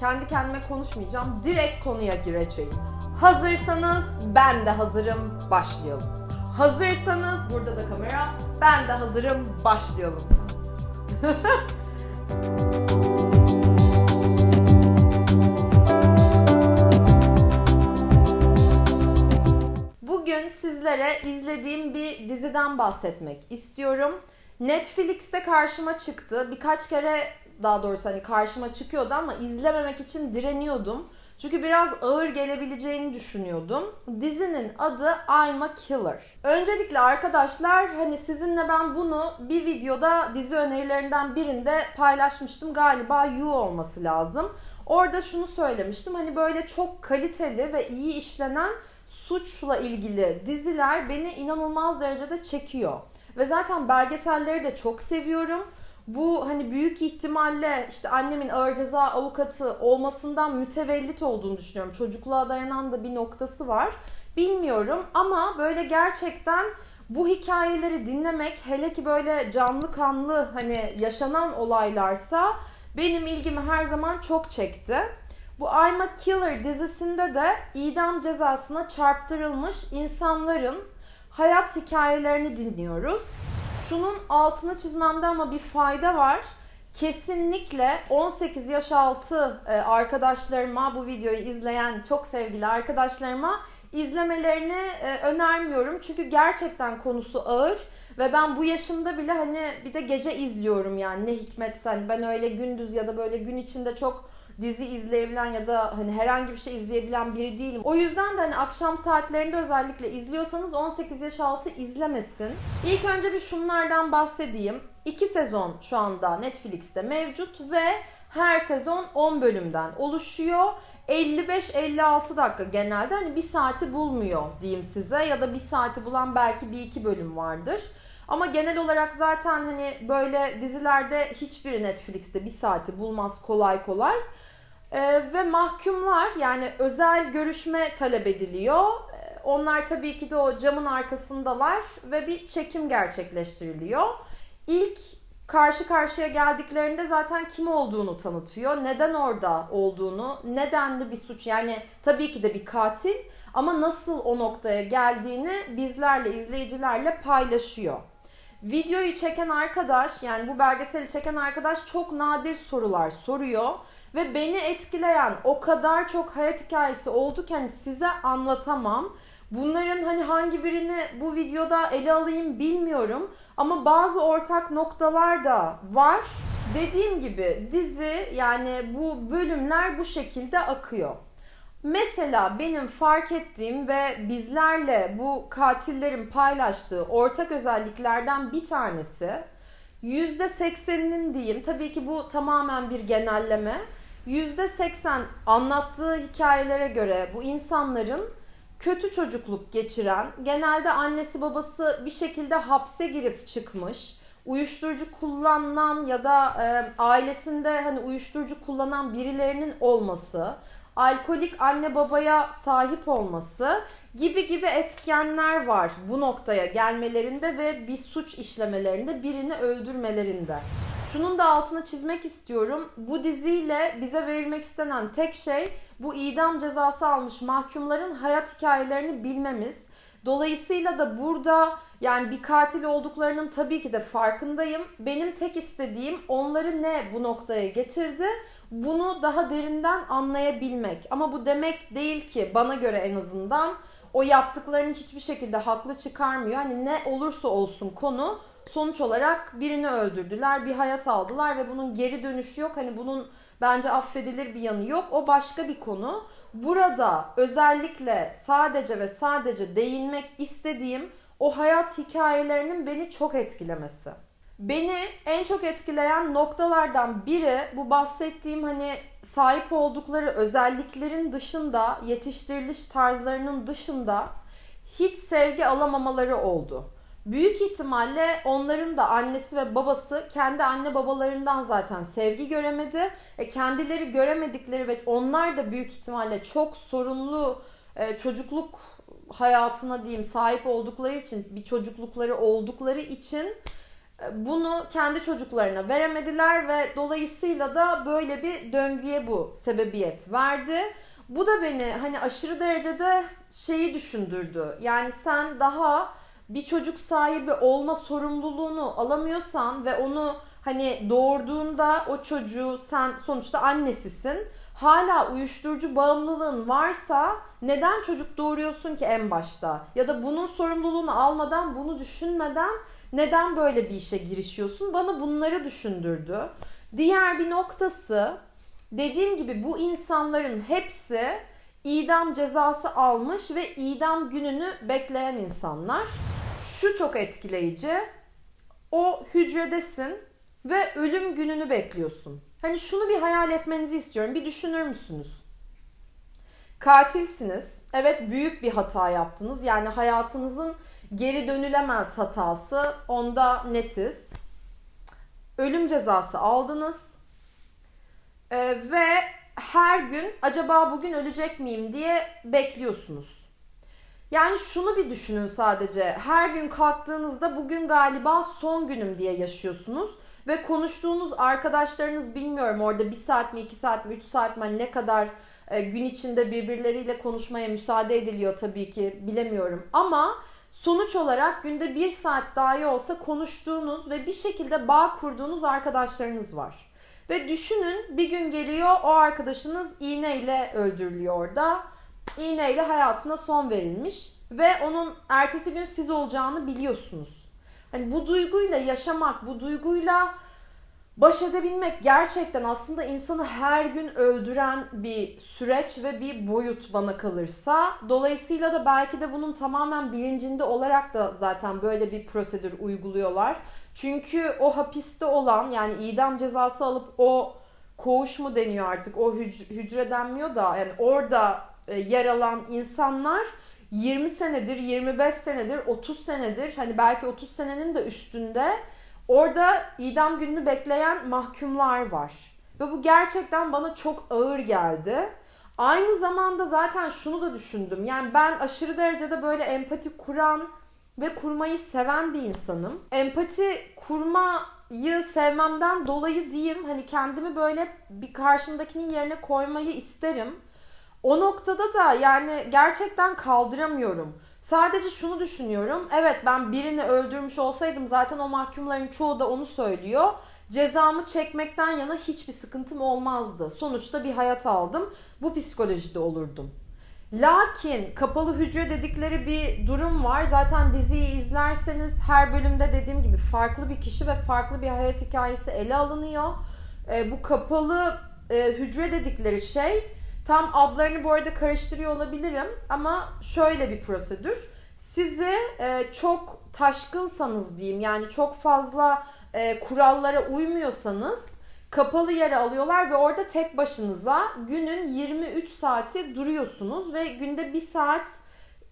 kendi kendime konuşmayacağım. Direkt konuya gireceğim. Hazırsanız ben de hazırım. Başlayalım. Hazırsanız burada da kamera. Ben de hazırım. Başlayalım. Bugün sizlere izlediğim bir diziden bahsetmek istiyorum. Netflix'te karşıma çıktı. Birkaç kere daha doğrusu hani karşıma çıkıyordu ama izlememek için direniyordum. Çünkü biraz ağır gelebileceğini düşünüyordum. Dizinin adı I'm a Killer. Öncelikle arkadaşlar hani sizinle ben bunu bir videoda dizi önerilerinden birinde paylaşmıştım. Galiba You olması lazım. Orada şunu söylemiştim. Hani böyle çok kaliteli ve iyi işlenen suçla ilgili diziler beni inanılmaz derecede çekiyor. Ve zaten belgeselleri de çok seviyorum. Bu hani büyük ihtimalle işte annemin ağır ceza avukatı olmasından mütevellit olduğunu düşünüyorum. Çocukluğa dayanan da bir noktası var. Bilmiyorum ama böyle gerçekten bu hikayeleri dinlemek hele ki böyle canlı kanlı hani yaşanan olaylarsa benim ilgimi her zaman çok çekti. Bu I'm a Killer dizisinde de idam cezasına çarptırılmış insanların hayat hikayelerini dinliyoruz. Şunun altını çizmemde ama bir fayda var. Kesinlikle 18 yaş altı e, arkadaşlarıma bu videoyu izleyen çok sevgili arkadaşlarıma izlemelerini e, önermiyorum. Çünkü gerçekten konusu ağır ve ben bu yaşımda bile hani bir de gece izliyorum yani ne hikmetse hani ben öyle gündüz ya da böyle gün içinde çok dizi izleyebilen ya da hani herhangi bir şey izleyebilen biri değilim. O yüzden de hani akşam saatlerinde özellikle izliyorsanız 18 yaş altı izlemesin. İlk önce bir şunlardan bahsedeyim. İki sezon şu anda Netflix'te mevcut ve her sezon 10 bölümden oluşuyor. 55-56 dakika genelde hani bir saati bulmuyor diyeyim size ya da bir saati bulan belki bir iki bölüm vardır. Ama genel olarak zaten hani böyle dizilerde hiçbiri Netflix'te bir saati bulmaz kolay kolay. Ee, ve mahkumlar yani özel görüşme talep ediliyor. Ee, onlar tabii ki de o camın arkasındalar ve bir çekim gerçekleştiriliyor. İlk karşı karşıya geldiklerinde zaten kim olduğunu tanıtıyor. Neden orada olduğunu, nedenli bir suç yani tabii ki de bir katil ama nasıl o noktaya geldiğini bizlerle, izleyicilerle paylaşıyor. Videoyu çeken arkadaş yani bu belgeseli çeken arkadaş çok nadir sorular soruyor. Ve beni etkileyen o kadar çok hayat hikayesi oldu ki hani size anlatamam. Bunların hani hangi birini bu videoda ele alayım bilmiyorum. Ama bazı ortak noktalar da var. Dediğim gibi dizi yani bu bölümler bu şekilde akıyor. Mesela benim fark ettiğim ve bizlerle bu katillerin paylaştığı ortak özelliklerden bir tanesi %80'inin diyeyim tabii ki bu tamamen bir genelleme. %80 anlattığı hikayelere göre bu insanların kötü çocukluk geçiren, genelde annesi babası bir şekilde hapse girip çıkmış, uyuşturucu kullanan ya da e, ailesinde hani uyuşturucu kullanan birilerinin olması, alkolik anne babaya sahip olması gibi gibi etkenler var bu noktaya gelmelerinde ve bir suç işlemelerinde, birini öldürmelerinde. Şunun da altını çizmek istiyorum. Bu diziyle bize verilmek istenen tek şey bu idam cezası almış mahkumların hayat hikayelerini bilmemiz. Dolayısıyla da burada yani bir katil olduklarının tabii ki de farkındayım. Benim tek istediğim onları ne bu noktaya getirdi bunu daha derinden anlayabilmek. Ama bu demek değil ki bana göre en azından o yaptıklarını hiçbir şekilde haklı çıkarmıyor. Hani ne olursa olsun konu sonuç olarak birini öldürdüler, bir hayat aldılar ve bunun geri dönüşü yok. Hani bunun bence affedilir bir yanı yok. O başka bir konu. Burada özellikle sadece ve sadece değinmek istediğim o hayat hikayelerinin beni çok etkilemesi. Beni en çok etkileyen noktalardan biri bu bahsettiğim hani sahip oldukları özelliklerin dışında, yetiştiriliş tarzlarının dışında hiç sevgi alamamaları oldu. Büyük ihtimalle onların da annesi ve babası kendi anne babalarından zaten sevgi göremedi. E kendileri göremedikleri ve onlar da büyük ihtimalle çok sorunlu e, çocukluk hayatına diyeyim sahip oldukları için bir çocuklukları oldukları için e, bunu kendi çocuklarına veremediler ve dolayısıyla da böyle bir döngüye bu sebebiyet verdi. Bu da beni hani aşırı derecede şeyi düşündürdü. Yani sen daha bir çocuk sahibi olma sorumluluğunu alamıyorsan ve onu hani doğurduğunda o çocuğu sen sonuçta annesisin. Hala uyuşturucu bağımlılığın varsa neden çocuk doğuruyorsun ki en başta? Ya da bunun sorumluluğunu almadan, bunu düşünmeden neden böyle bir işe girişiyorsun? Bana bunları düşündürdü. Diğer bir noktası dediğim gibi bu insanların hepsi idam cezası almış ve idam gününü bekleyen insanlar. Şu çok etkileyici. O hücredesin ve ölüm gününü bekliyorsun. Hani şunu bir hayal etmenizi istiyorum. Bir düşünür müsünüz? Katilsiniz. Evet büyük bir hata yaptınız. Yani hayatınızın geri dönülemez hatası. Onda netiz. Ölüm cezası aldınız. Ee, ve her gün acaba bugün ölecek miyim diye bekliyorsunuz. Yani şunu bir düşünün sadece. Her gün kalktığınızda bugün galiba son günüm diye yaşıyorsunuz. Ve konuştuğunuz arkadaşlarınız bilmiyorum orada bir saat mi, iki saat mi, üç saat mi hani ne kadar e, gün içinde birbirleriyle konuşmaya müsaade ediliyor tabii ki bilemiyorum. Ama sonuç olarak günde bir saat dahi olsa konuştuğunuz ve bir şekilde bağ kurduğunuz arkadaşlarınız var. Ve düşünün bir gün geliyor o arkadaşınız iğneyle öldürülüyor orada. İğneyle hayatına son verilmiş ve onun ertesi gün siz olacağını biliyorsunuz. Hani bu duyguyla yaşamak, bu duyguyla baş edebilmek gerçekten aslında insanı her gün öldüren bir süreç ve bir boyut bana kalırsa. Dolayısıyla da belki de bunun tamamen bilincinde olarak da zaten böyle bir prosedür uyguluyorlar. Çünkü o hapiste olan yani idam cezası alıp o koğuş mu deniyor artık o hücre denmiyor da yani orada yer alan insanlar 20 senedir, 25 senedir, 30 senedir hani belki 30 senenin de üstünde orada idam gününü bekleyen mahkumlar var. Ve bu gerçekten bana çok ağır geldi. Aynı zamanda zaten şunu da düşündüm. Yani ben aşırı derecede böyle empati kuran ve kurmayı seven bir insanım. Empati kurmayı sevmemden dolayı diyeyim hani kendimi böyle bir karşımdakinin yerine koymayı isterim. O noktada da yani gerçekten kaldıramıyorum. Sadece şunu düşünüyorum. Evet ben birini öldürmüş olsaydım zaten o mahkumların çoğu da onu söylüyor. Cezamı çekmekten yana hiçbir sıkıntım olmazdı. Sonuçta bir hayat aldım. Bu psikolojide olurdum. Lakin kapalı hücre dedikleri bir durum var. Zaten diziyi izlerseniz her bölümde dediğim gibi farklı bir kişi ve farklı bir hayat hikayesi ele alınıyor. E, bu kapalı e, hücre dedikleri şey tam adlarını bu arada karıştırıyor olabilirim ama şöyle bir prosedür. Sizi e, çok taşkınsanız diyeyim yani çok fazla e, kurallara uymuyorsanız kapalı yere alıyorlar ve orada tek başınıza günün 23 saati duruyorsunuz ve günde bir saat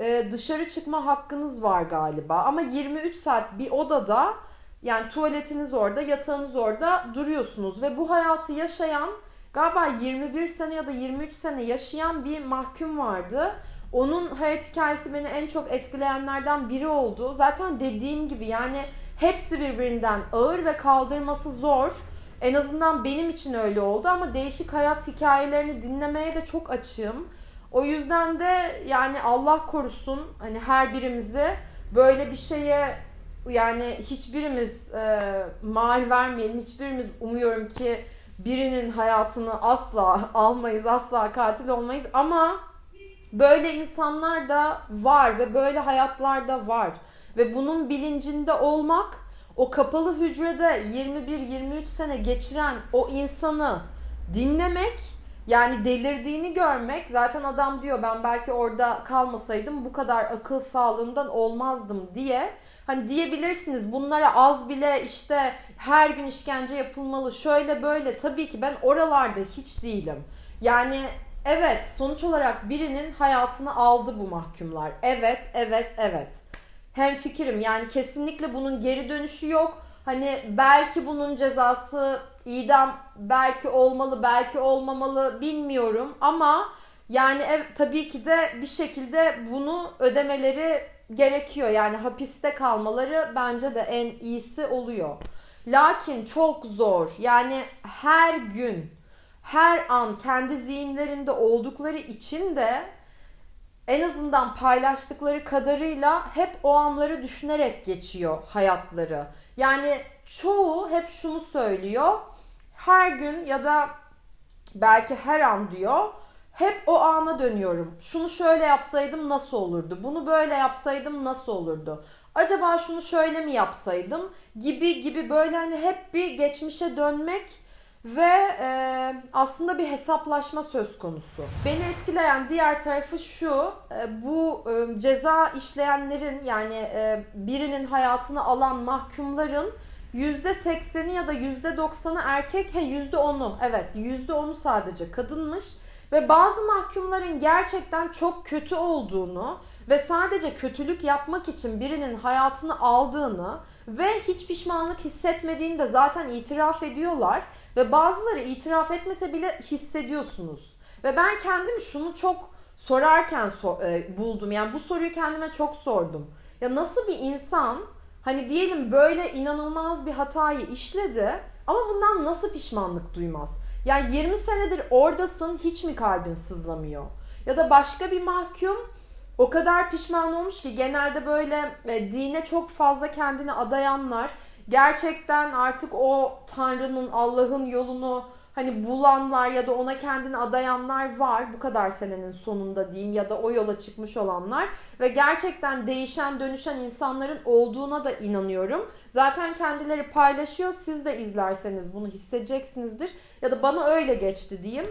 e, dışarı çıkma hakkınız var galiba. Ama 23 saat bir odada yani tuvaletiniz orada, yatağınız orada duruyorsunuz ve bu hayatı yaşayan galiba 21 sene ya da 23 sene yaşayan bir mahkum vardı. Onun hayat hikayesi beni en çok etkileyenlerden biri oldu. Zaten dediğim gibi yani hepsi birbirinden ağır ve kaldırması zor. En azından benim için öyle oldu ama değişik hayat hikayelerini dinlemeye de çok açığım. O yüzden de yani Allah korusun hani her birimizi böyle bir şeye yani hiçbirimiz e, mal vermeyelim. Hiçbirimiz umuyorum ki birinin hayatını asla almayız, asla katil olmayız ama böyle insanlar da var ve böyle hayatlar da var. Ve bunun bilincinde olmak o kapalı hücrede 21-23 sene geçiren o insanı dinlemek yani delirdiğini görmek zaten adam diyor ben belki orada kalmasaydım bu kadar akıl sağlığımdan olmazdım diye hani diyebilirsiniz bunlara az bile işte her gün işkence yapılmalı şöyle böyle tabii ki ben oralarda hiç değilim. Yani evet sonuç olarak birinin hayatını aldı bu mahkumlar. Evet evet evet hem fikrim yani kesinlikle bunun geri dönüşü yok. Hani belki bunun cezası idam belki olmalı belki olmamalı bilmiyorum ama yani ev, tabii ki de bir şekilde bunu ödemeleri gerekiyor. Yani hapiste kalmaları bence de en iyisi oluyor. Lakin çok zor. Yani her gün, her an kendi zihinlerinde oldukları için de en azından paylaştıkları kadarıyla hep o anları düşünerek geçiyor hayatları. Yani çoğu hep şunu söylüyor. Her gün ya da belki her an diyor. Hep o ana dönüyorum. Şunu şöyle yapsaydım nasıl olurdu? Bunu böyle yapsaydım nasıl olurdu? Acaba şunu şöyle mi yapsaydım? Gibi gibi böyle hani hep bir geçmişe dönmek ve e, aslında bir hesaplaşma söz konusu. Beni etkileyen diğer tarafı şu, e, bu e, ceza işleyenlerin yani e, birinin hayatını alan mahkumların %80'i ya da %90'ı erkek, he %10'u evet %10'u sadece kadınmış. Ve bazı mahkumların gerçekten çok kötü olduğunu ve sadece kötülük yapmak için birinin hayatını aldığını ve hiç pişmanlık hissetmediğini de zaten itiraf ediyorlar. Ve bazıları itiraf etmese bile hissediyorsunuz. Ve ben kendim şunu çok sorarken so- e, buldum. Yani bu soruyu kendime çok sordum. Ya nasıl bir insan hani diyelim böyle inanılmaz bir hatayı işledi ama bundan nasıl pişmanlık duymaz? Yani 20 senedir oradasın hiç mi kalbin sızlamıyor? Ya da başka bir mahkum o kadar pişman olmuş ki genelde böyle e, dine çok fazla kendini adayanlar gerçekten artık o Tanrı'nın Allah'ın yolunu hani bulanlar ya da ona kendini adayanlar var. Bu kadar senenin sonunda diyeyim ya da o yola çıkmış olanlar. Ve gerçekten değişen dönüşen insanların olduğuna da inanıyorum. Zaten kendileri paylaşıyor. Siz de izlerseniz bunu hissedeceksinizdir. Ya da bana öyle geçti diyeyim.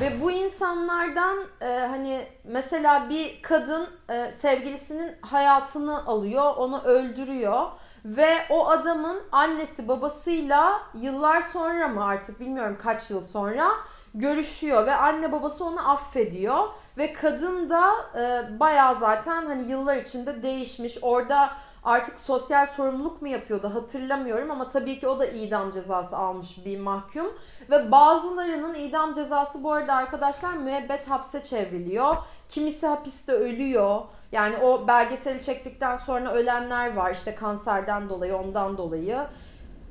Ve bu insanlardan e, hani mesela bir kadın e, sevgilisinin hayatını alıyor, onu öldürüyor ve o adamın annesi babasıyla yıllar sonra mı artık bilmiyorum kaç yıl sonra görüşüyor ve anne babası onu affediyor ve kadın da e, bayağı zaten hani yıllar içinde değişmiş. Orada artık sosyal sorumluluk mu yapıyordu hatırlamıyorum ama tabii ki o da idam cezası almış bir mahkum. Ve bazılarının idam cezası bu arada arkadaşlar müebbet hapse çevriliyor. Kimisi hapiste ölüyor. Yani o belgeseli çektikten sonra ölenler var işte kanserden dolayı ondan dolayı.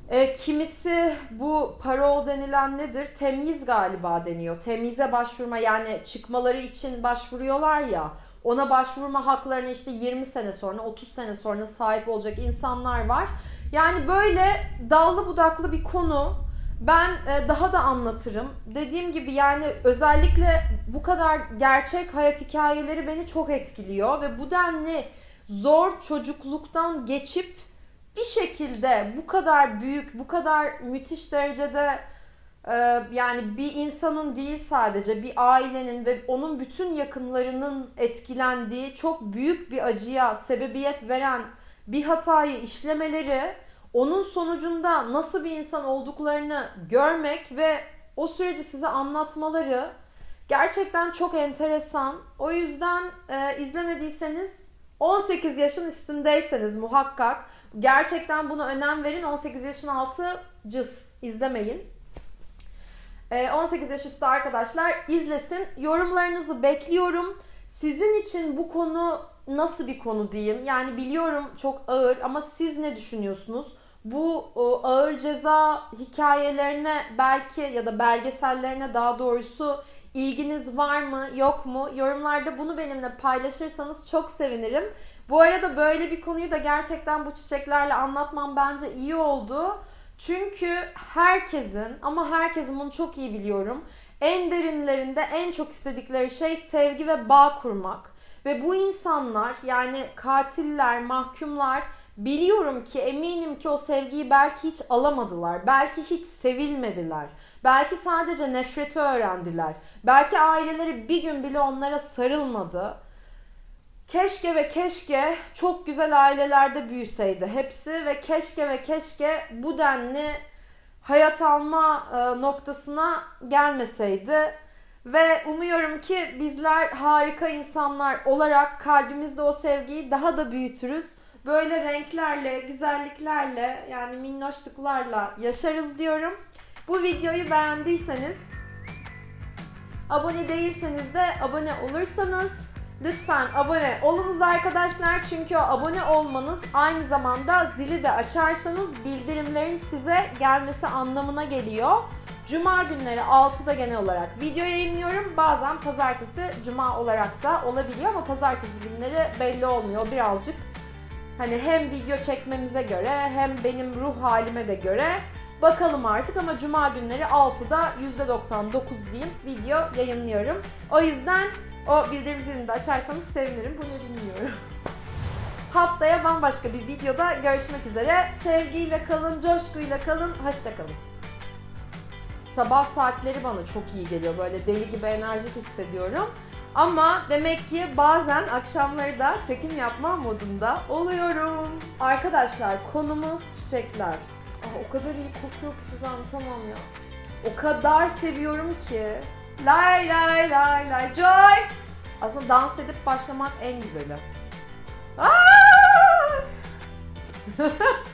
E, kimisi bu parol denilen nedir? Temyiz galiba deniyor. Temyize başvurma yani çıkmaları için başvuruyorlar ya. Ona başvurma haklarına işte 20 sene sonra 30 sene sonra sahip olacak insanlar var. Yani böyle dallı budaklı bir konu. Ben e, daha da anlatırım. Dediğim gibi yani özellikle bu kadar gerçek hayat hikayeleri beni çok etkiliyor ve bu denli zor çocukluktan geçip bir şekilde bu kadar büyük, bu kadar müthiş derecede e, yani bir insanın değil sadece bir ailenin ve onun bütün yakınlarının etkilendiği çok büyük bir acıya sebebiyet veren bir hatayı işlemeleri onun sonucunda nasıl bir insan olduklarını görmek ve o süreci size anlatmaları gerçekten çok enteresan. O yüzden e, izlemediyseniz 18 yaşın üstündeyseniz muhakkak gerçekten buna önem verin. 18 yaşın altı cız izlemeyin. E, 18 yaş üstü arkadaşlar izlesin. Yorumlarınızı bekliyorum. Sizin için bu konu nasıl bir konu diyeyim? Yani biliyorum çok ağır ama siz ne düşünüyorsunuz? Bu o, ağır ceza hikayelerine belki ya da belgesellerine daha doğrusu ilginiz var mı yok mu yorumlarda bunu benimle paylaşırsanız çok sevinirim. Bu arada böyle bir konuyu da gerçekten bu çiçeklerle anlatmam bence iyi oldu. Çünkü herkesin ama herkesin bunu çok iyi biliyorum. En derinlerinde en çok istedikleri şey sevgi ve bağ kurmak. Ve bu insanlar yani katiller, mahkumlar Biliyorum ki eminim ki o sevgiyi belki hiç alamadılar. Belki hiç sevilmediler. Belki sadece nefreti öğrendiler. Belki aileleri bir gün bile onlara sarılmadı. Keşke ve keşke çok güzel ailelerde büyüseydi hepsi ve keşke ve keşke bu denli hayat alma e, noktasına gelmeseydi. Ve umuyorum ki bizler harika insanlar olarak kalbimizde o sevgiyi daha da büyütürüz böyle renklerle, güzelliklerle yani minnoşluklarla yaşarız diyorum. Bu videoyu beğendiyseniz abone değilseniz de abone olursanız Lütfen abone olunuz arkadaşlar çünkü abone olmanız aynı zamanda zili de açarsanız bildirimlerin size gelmesi anlamına geliyor. Cuma günleri 6'da genel olarak video yayınlıyorum. Bazen pazartesi, cuma olarak da olabiliyor ama pazartesi günleri belli olmuyor birazcık. Hani hem video çekmemize göre hem benim ruh halime de göre bakalım artık ama cuma günleri 6'da %99 diyeyim video yayınlıyorum. O yüzden o bildirim zilini de açarsanız sevinirim. Bu ne bilmiyorum. Haftaya bambaşka bir videoda görüşmek üzere. Sevgiyle kalın, coşkuyla kalın, hoşça kalın. Sabah saatleri bana çok iyi geliyor. Böyle deli gibi enerjik hissediyorum. Ama demek ki bazen akşamları da çekim yapma modunda oluyorum. Arkadaşlar konumuz çiçekler. Ah, o kadar iyi kokuyor ki size anlatamam ya. O kadar seviyorum ki. Lay lay lay lay joy. Aslında dans edip başlamak en güzeli. Aa!